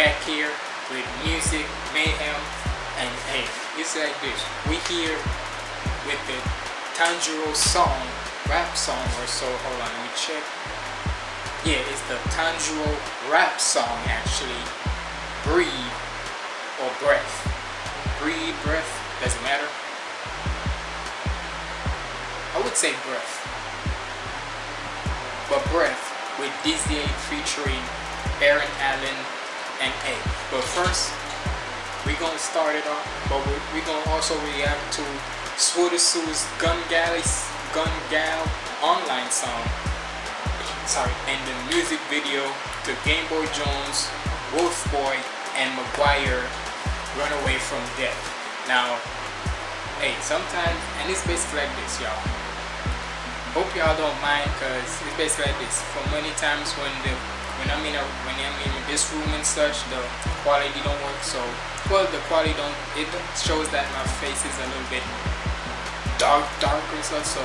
back here with music, mayhem, and hey, it's like this. We here with the Tanjiro song, rap song or so. Hold on, let me check. Yeah, it's the Tanjiro rap song actually. Breathe or breath. Breathe, breath, doesn't matter. I would say breath. But breath with Disney featuring Aaron Allen and A. But first, we're gonna start it off, but we're, we gonna also react to Swordasu's Gun Galley's Gun Gale online song. Sorry, and the music video to Game Boy Jones, Wolf Boy, and McGuire Run Away from Death. Now, hey, sometimes, and it's basically like this, y'all hope y'all don't mind because it's basically like this for many times when the when I'm in a when I'm in this room and such the quality don't work so well the quality don't it shows that my face is a little bit dark dark and such so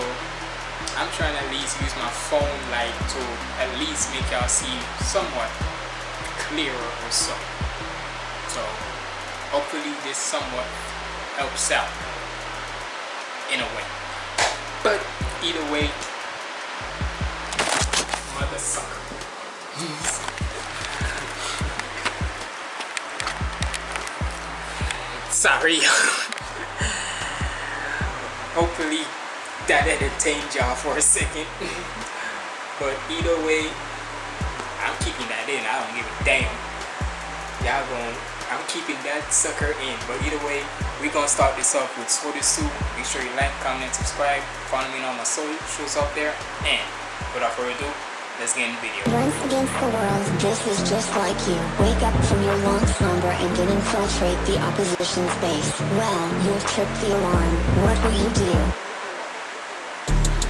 I'm trying to at least use my phone light to at least make y'all see somewhat clearer or so so hopefully this somewhat helps out in a way but either way, mother sucker. Sorry. Hopefully that entertained y'all for a second. but either way, I'm keeping that in. I don't give a damn. Y'all going I'm keeping that sucker in. But either way, we're gonna start this off with Swordasu. Make sure you like, comment, subscribe. Follow me on my socials up there. And without further ado, let's get in the video. Runs against the world, this is just like you. Wake up from your long slumber and then infiltrate the opposition's base. Well, you've tripped the alarm. What will you do?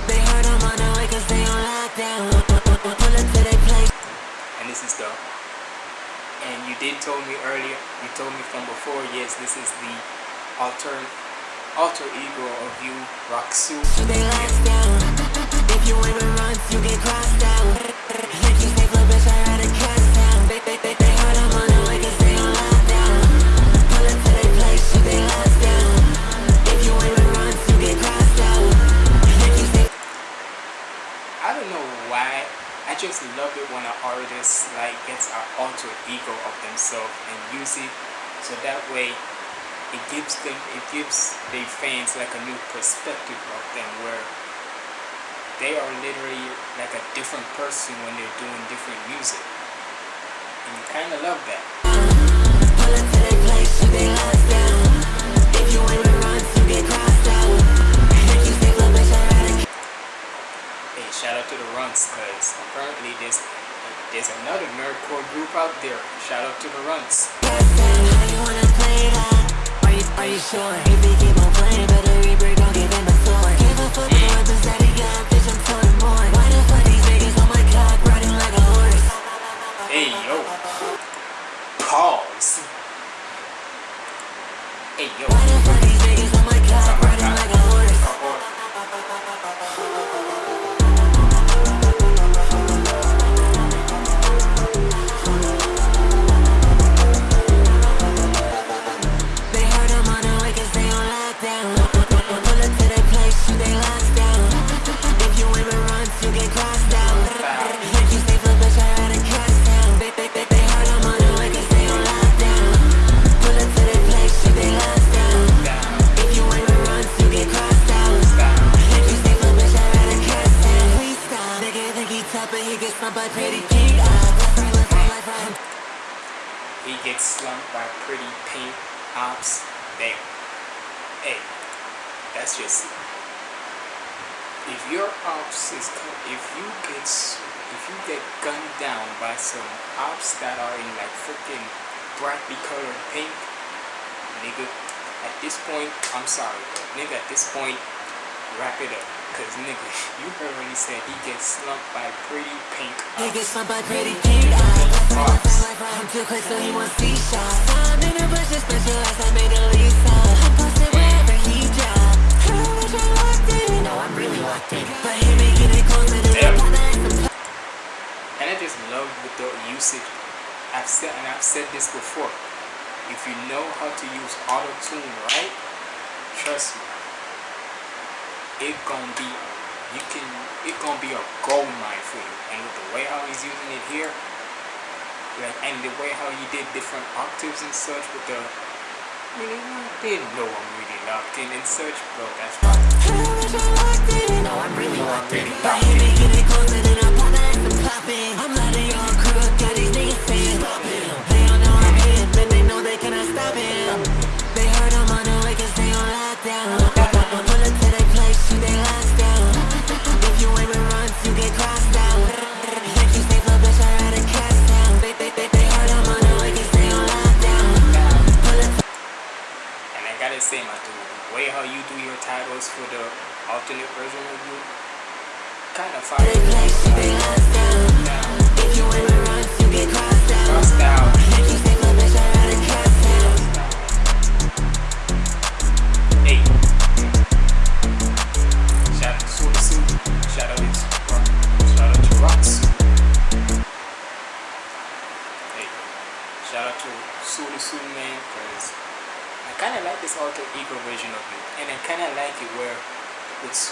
They heard I'm on the way cause they on lockdown. Pull up to their place. And this is the and you did told me earlier you told me from before yes this is the alter alter ego of you Raksu They last down. I don't know why. I just love it when an artist like gets an alter ego of themselves and use it. So that way it gives them it gives their fans like a new perspective of them where they are literally like a different person when they're doing different music. And you kind of love that pretty pink eyes. I'm too quick so he wants see shots I'm in the bushes, specialized, I made a Lisa I'm posted wherever he drop I I locked in. No, I'm really locked in. But making it closer to the and some And at the just love the usage. I've said and I've said this before. If you know how to use auto tune right, trust me, it gonna be you can it gonna be a gold mine for you. And with the way how he's using it here, like and the way how he did different octaves and such with the really didn't know I'm really locked in and such, bro. That's. No, I'm really locked in. My head be getting closer than a pop and popping. I'm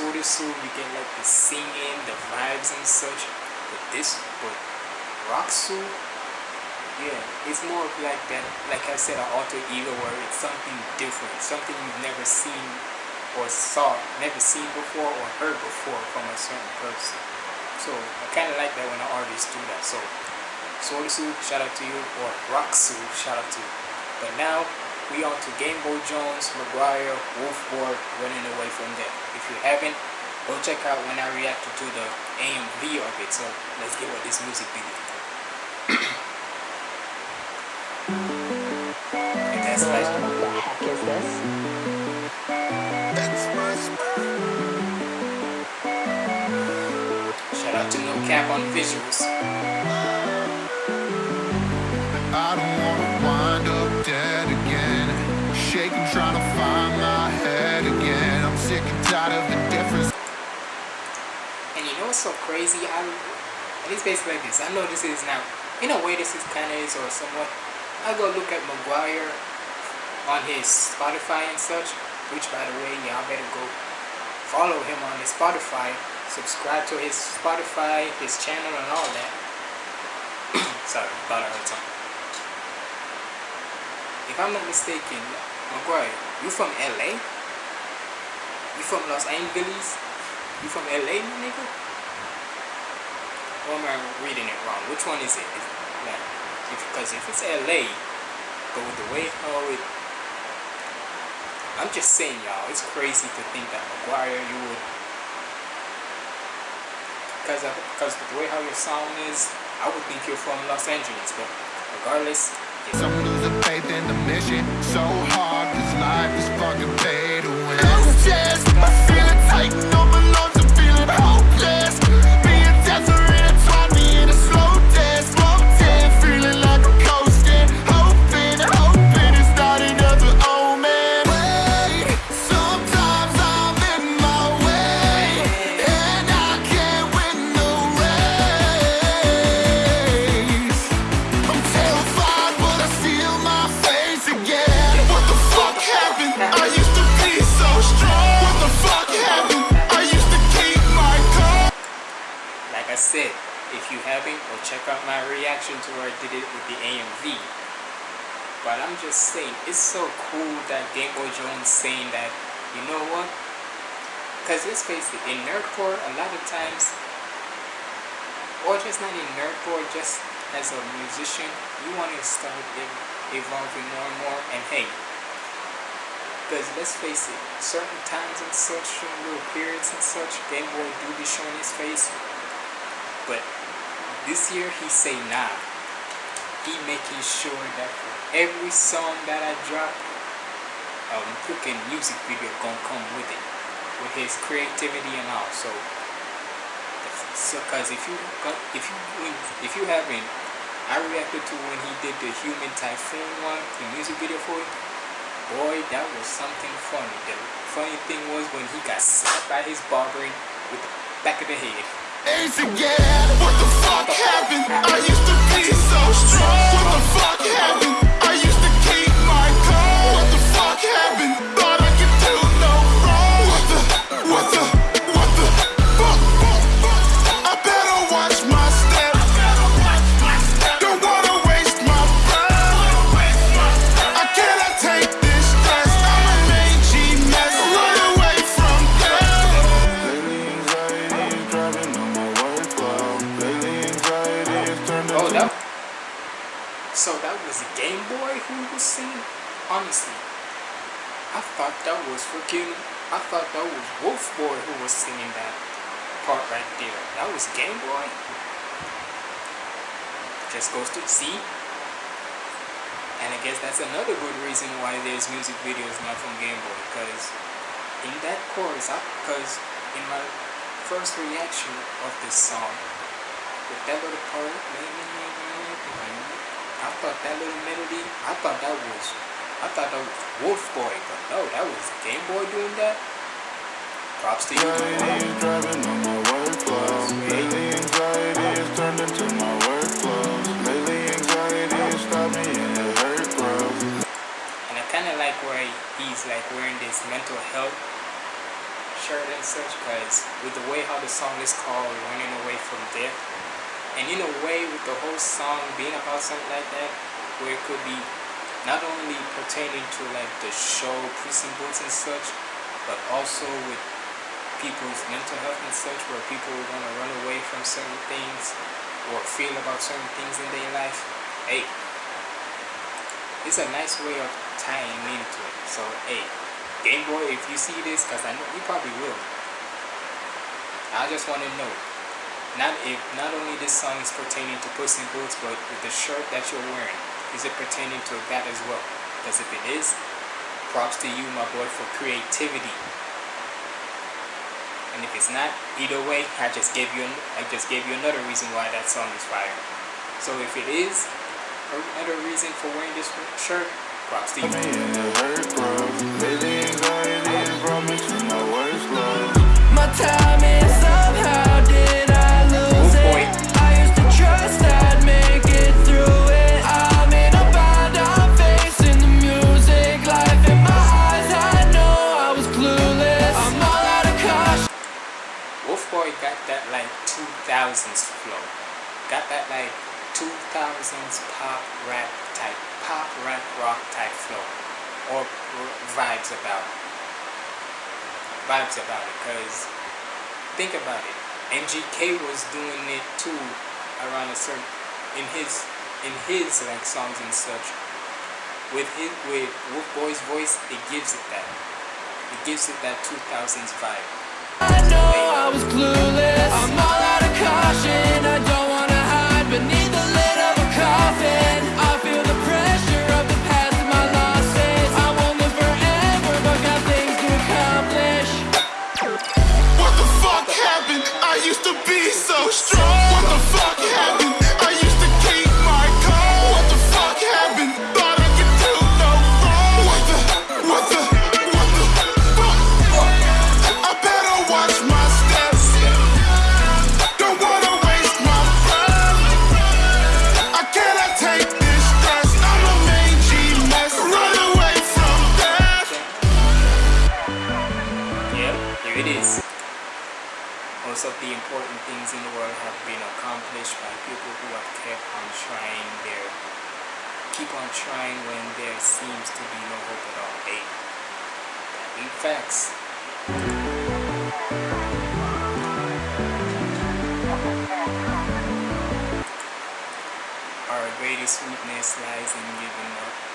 Soda Suit you get like the singing, the vibes and such. But this but Roxu yeah, it's more of like that, like I said, an alter ego where it's something different, something you've never seen or saw, never seen before or heard before from a certain person. So I kind of like that when an artist do that. So Sorisu, shout out to you, or Roxu, shout out to you. But now we on to Game Boy Jones, Maguire, Wolf Boy, running away from there. If you haven't, go check out when I reacted to the AMV of it. So let's get with this music video. That's like What the heck is this? shout out to No Cap on visuals. So crazy? I and it's basically like this. I know this is now in a way this is kinda is or somewhat. I go look at Maguire on his Spotify and such, which by the way y'all better go follow him on his Spotify, subscribe to his Spotify, his channel and all that. Sorry, thought I heard something. If I'm not mistaken, Maguire, you from LA? You from Los Angeles? You from LA, nigga? Or am I reading it wrong? Which one is it? Is, like, if, because if it's LA, but with the way how it I'm just saying, y'all, it's crazy to think that Maguire, you would, because because the way how your sound is, I would think you're from Los Angeles. But regardless, yeah. Some losing faith in the mission. So hard, this life is fucking pay to win. I said, if you haven't, go check out my reaction to where I did it with the AMV. But I'm just saying, it's so cool that Game Boy Jones saying that, you know what? Because let's face it, in nerdcore, a lot of times, or just not in nerdcore, just as a musician, you want to start ev- evolving more and more. And hey, because let's face it, certain times and such, certain little periods and such, Game Boy do be showing his face. But this year he say nah. He making sure that for every song that I drop, um, cooking music video gonna come with it, with his creativity and all. So, so cause if you if you if you haven't, I reacted to when he did the Human Typhoon one, the music video for it. Boy, that was something funny. The funny thing was when he got slapped by his barber with the back of the head. Ace again. What the fuck happened? I used to be so strong. What the fuck happened? I used to keep my calm. What the fuck happened? I thought that was freaking. I thought that was Wolf Boy who was singing that part right there. That was Game Boy. Just goes to see. And I guess that's another good reason why there's music videos not from Game Boy. Because in that chorus, because in my first reaction of this song, with that little part, I thought that little melody, I thought that was, I thought that was Wolf Boy, but no, that was Game Boy doing that. Props to you. Anxiety driving on my workflow. Lately anxiety has turned into my workflows. Lately anxiety has stopped me and it hurt grows. And I kind of like where he's like wearing this mental health shirt and such, because with the way how the song is called, Running Away from Death, and in a way with the whole song being about something like that, where it could be not only pertaining to like the show Boots and such, but also with people's mental health and such, where people want to run away from certain things or feel about certain things in their life. Hey, it's a nice way of tying into it. So, hey, Game Boy, if you see this, because I know you probably will, I just want to know, not if not only this song is pertaining to Puss in Boots, but with the shirt that you're wearing, is it pertaining to that as well? Because if it is, props to you, my boy, for creativity. And if it's not, either way, I just gave you I just gave you another reason why that song is fire. So if it is another reason for wearing this shirt, props to you. Me and it 2000s pop rap type, pop rap rock type flow. Or vibes about it. Vibes about it. Because think about it. MGK was doing it too around a certain, in his, in his like songs and such. With his, with Wolf Boy's voice, it gives it that. It gives it that 2000s vibe. I know I was clueless I'm all out of caution Most of the important things in the world have been accomplished by people who have kept on trying their keep on trying when there seems to be no hope at all. Hey, that facts. Our greatest weakness lies in giving up.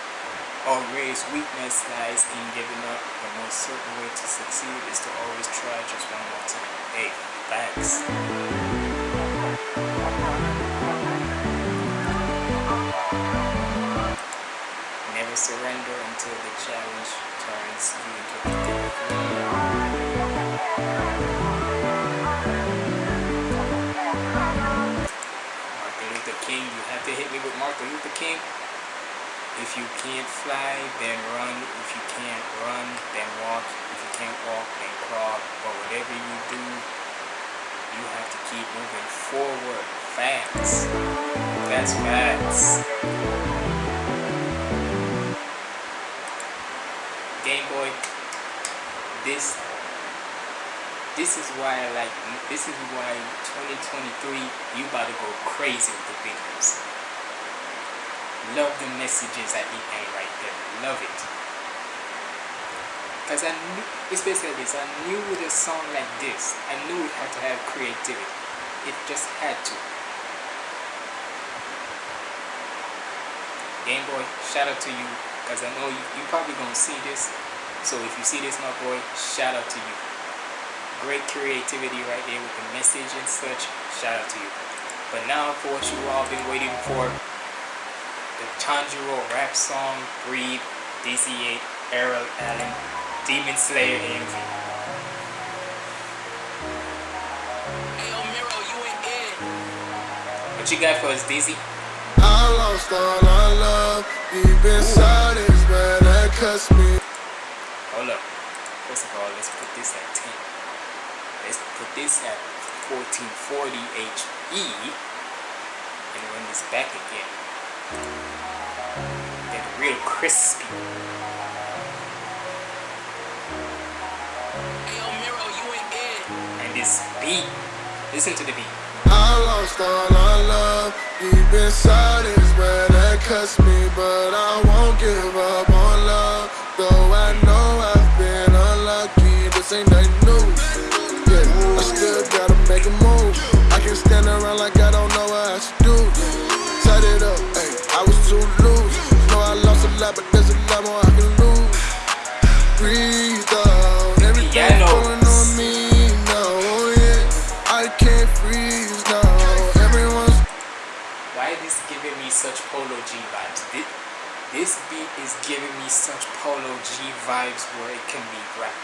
Greatest weakness lies in giving up. The most certain way to succeed is to always try just one more time. Hey, thanks. Never surrender until the challenge turns you into victor. Martin Luther King, you have to hit me with Martin Luther King. If you can't fly, then run. If you can't run, then walk. If you can't walk, then crawl. But whatever you do, you have to keep moving forward. Facts. That's facts. Game Boy. This. This is why I like. This is why 2023 you about to go crazy with the videos. Love the messages at the end right there. Love it. Cause I knew it's basically this. I knew with a song like this, I knew it had to have creativity. It just had to. Game Boy, shout out to you, cause I know you, you probably gonna see this. So if you see this, my boy, shout out to you. Great creativity right there with the message and such. Shout out to you. But now for what you all been waiting for, the Tanjiro rap song, Breathe, DizzyEight, Errol Allen, Demon Slayer AMV. Ayo, Miro, you ain't in. What you got for us, Dizzy? I lost all our love deep inside is where that cuts me. Hold up. First of all, let's put this at 10. Let's put this at 1440 HE and run this back again. Get real crispy. Ayo, Miro, you ain't in. And this beat. Listen to the beat. I lost all our love deep inside is where that cuts me, but I such Polo G vibes where it can be rap.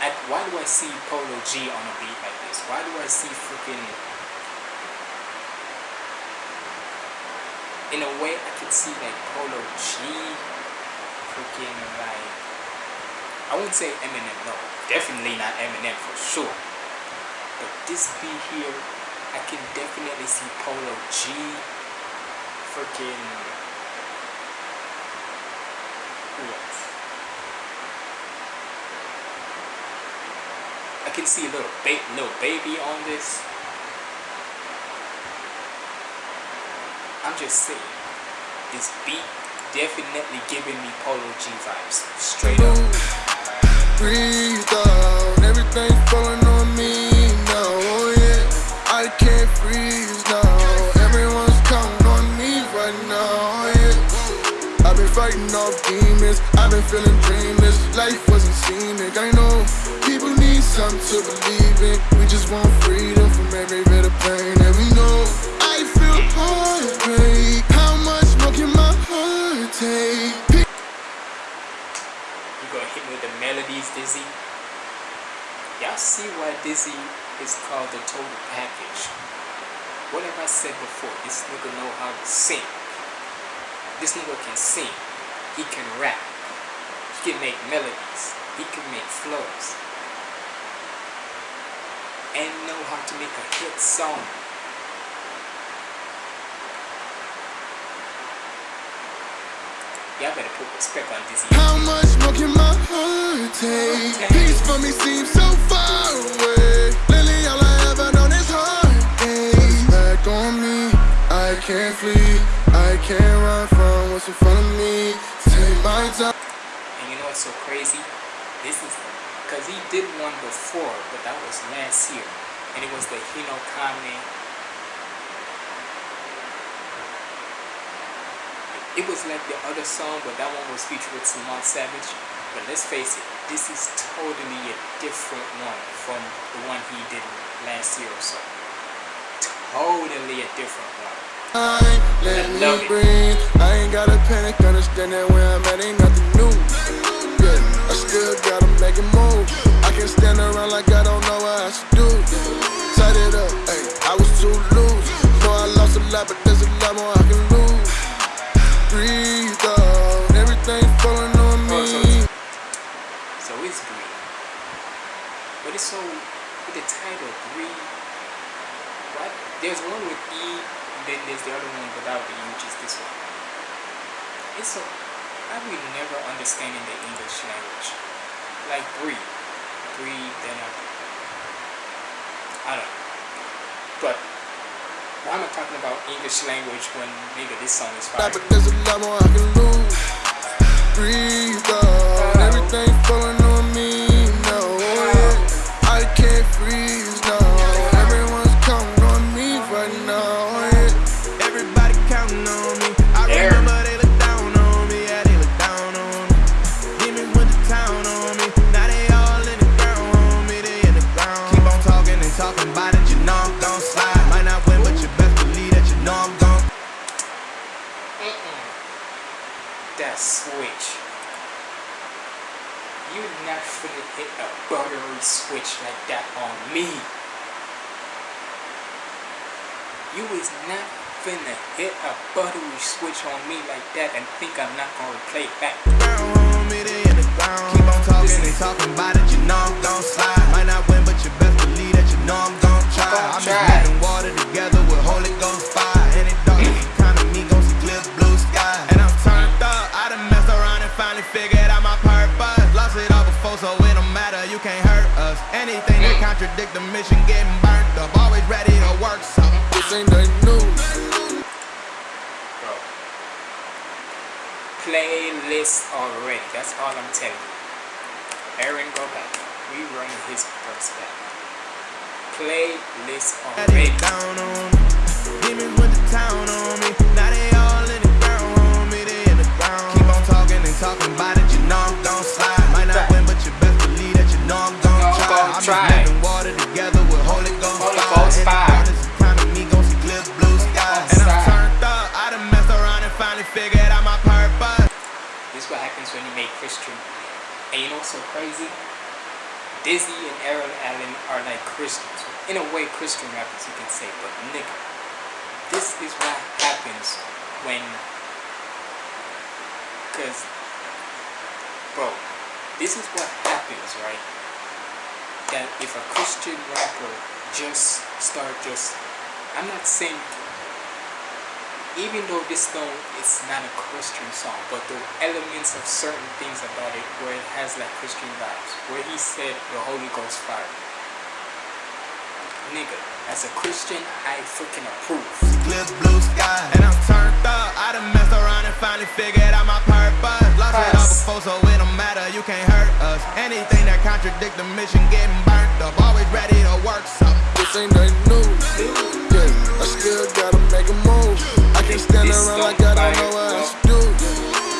I, why do I see Polo G on a beat like this? Why do I see freaking... In a way, I could see like Polo G, freaking like... I wouldn't say Eminem, no. Definitely not Eminem for sure. But this beat here, I can definitely see Polo G, freaking. Who? I can see a little ba- Lil Baby on this. I'm just saying, this beat definitely giving me Polo G vibes, straight up. breathe out, everything falling on me now. Oh yeah, I can't freeze demons. I've been feeling dreamless. Life wasn't scenic. I know people need something to believe in. We just want freedom from every bit of pain that we know. I feel heartbreak. How much more can my heart take? You gonna hit me with the melodies, Dizzy? Y'all see why Dizzy is called the total package. What have I said before? This nigga know how to sing. This nigga can sing. He can rap. He can make melodies. He can make flows. And know how to make a hit song. Y'all better put respect on Dizzy. How much more can my heart take? Peace for me seems so far away. Lately, all I ever known is heartache. Back on me, I can't flee. What's so crazy? This is because he did one before, but that was last year. And it was the Hino Kame. It was like the other song, but that one was featured with Simon Savage. But let's face it, this is totally a different one from the one he did last year or so. Totally a different one. Let I me love it. breathe. I ain't gotta panic, understand that where I'm at ain't nothing new. Yeah, I gotta make a move. I can stand around like I don't know what I should do. Set it up, hey, I was too loose. Know I lost a lot, but there's a lot more I can lose. Breathe out, falling on Oh, so me. so it's green. But it's so with the title green. What? There's one with E, then there's the other one without the U, just this one. It's so I will never understanding the English language. Like breathe, breathe, then I, I don't know. But why am I talking about English language when nigga this song is fire? But there's a lot more I can lose. Breathe out. Everything not gonna replay it back. Keep on talking and talking about it, you know I'm gon' slide. Might not win, but you best believe that you know I'm gon' try. I'm just try. water together with Holy Ghost fire. Any dark kind of me gon' see clear blue sky. And I'm turned up. I done messed around and finally figured out my purpose. Lost it all before, so it don't matter. You can't hurt us. Anything that contradict the mission getting burnt Playlist already. That's all I'm telling you. Aaron, go back. We run his verse back. Playlist already. down on so crazy? Dizzy and Aaron Allen are like Christians. In a way, Christian rappers, you can say. But nigga, this is what happens when. Because, bro, this is what happens, right? That if a Christian rapper just start just. I'm not saying even though this song is not a Christian song, but the elements of certain things about it where it has like Christian vibes, where he said the Holy Ghost fire. Nigga, as a Christian, I freaking approve. clear blue sky. And I'm turned up. I done messed around and finally figured out my purpose. Lost it all before, so it don't matter. You can't hurt us. Anything that contradict the mission getting burnt up. Always ready to work something. This ain't nothing new. Yeah, I still gotta make a move. I can't stand around like I don't know what else to do.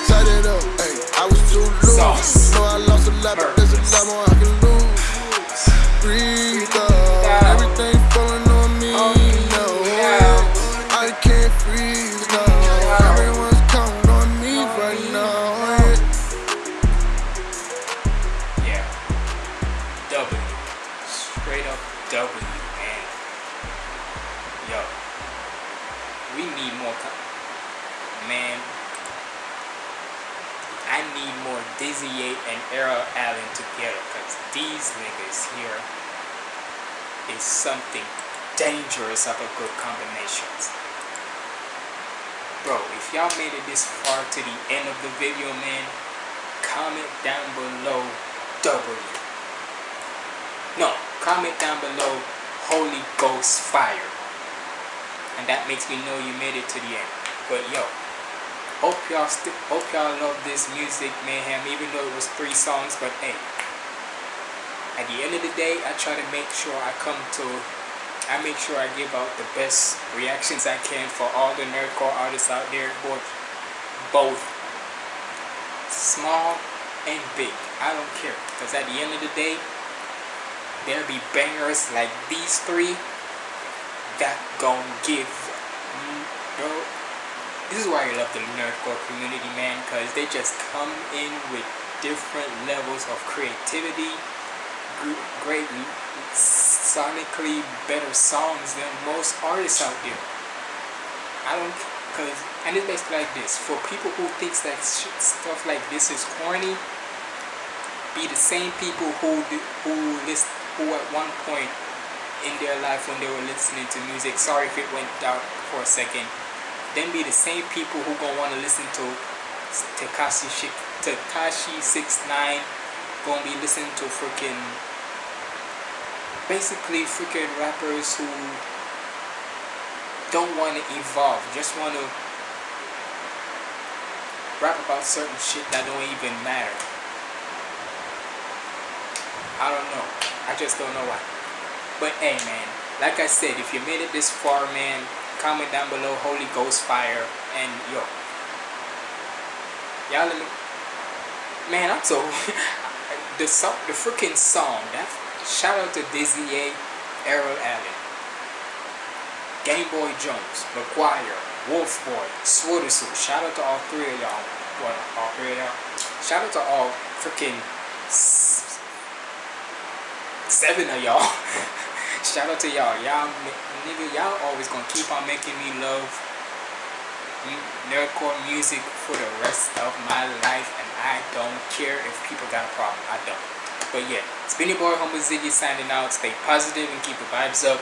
Set it up. Hey, I was too loose. Know I lost a lot, but this far to the end of the video, man, comment down below W. No, comment down below Holy Ghost Fire. And that makes me know you made it to the end. But yo, hope y'all hope y'all love this music mayhem, even though it was three songs. But hey, at the end of the day, I try to make sure I come to, I make sure I give out the best reactions I can for all the nerdcore artists out there, both, both small and big. I don't care, cause at the end of the day, there'll be bangers like these three that gon' give. This is why I love the nerdcore community, man, cause they just come in with different levels of creativity, gr- great sonically better songs than most artists out there. I don't, cause, and it's basically like this. For people who thinks that stuff like this is corny, be the same people who who list who at one point in their life when they were listening to music. Sorry if it went out for a second. then be the same people who gonna want to listen to Tekashi Six Nine. Gonna be listening to freaking basically freaking rappers who don't want to evolve, just want to rap about certain shit that don't even matter. I don't know. I just don't know why. But hey, man, like I said, if you made it this far, man, comment down below Holy Ghost Fire and yo. Y'all let me. Man, I'm so. the song, the freaking song. That shout out to DizzyEight, Errol Allen, Game Boy Jones, McGuire, Wolf Boy, Swoodersu. Shout out to all three of y'all. Well, all three of y'all. Shout out to all freaking seven of y'all. Shout out to y'all. Y'all, nigga, y'all always gonna keep on making me love nerdcore music for the rest of my life, and I don't care if people got a problem. I don't. But yeah, it's been your boy Humble Ziggy signing out. Stay positive and keep the vibes up.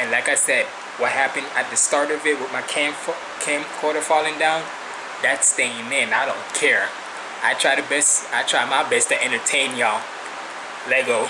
And like I said, what happened at the start of it with my cam camcorder falling down, that's staying in. I don't care. I try the best. I try my best to entertain y'all. Lego